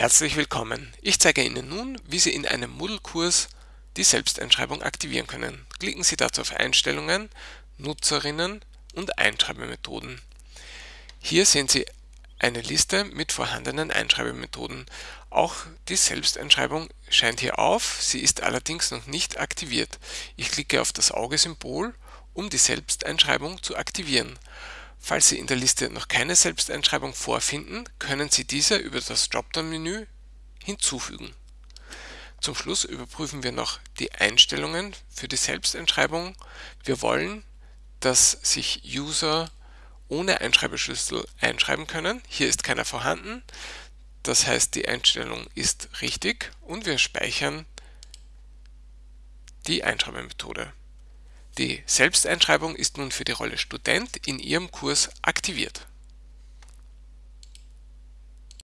Herzlich willkommen! Ich zeige Ihnen nun, wie Sie in einem Moodle-Kurs die Selbsteinschreibung aktivieren können. Klicken Sie dazu auf Einstellungen, Nutzerinnen und Einschreibemethoden. Hier sehen Sie eine Liste mit vorhandenen Einschreibemethoden. Auch die Selbsteinschreibung scheint hier auf, sie ist allerdings noch nicht aktiviert. Ich klicke auf das Auge-Symbol, um die Selbsteinschreibung zu aktivieren. Falls Sie in der Liste noch keine Selbsteinschreibung vorfinden, können Sie diese über das Dropdown-Menü hinzufügen. Zum Schluss überprüfen wir noch die Einstellungen für die Selbsteinschreibung. Wir wollen, dass sich User ohne Einschreibeschlüssel einschreiben können. Hier ist keiner vorhanden, das heißt die Einstellung ist richtig und wir speichern die Einschreibemethode. Die Selbsteinschreibung ist nun für die Rolle Student in Ihrem Kurs aktiviert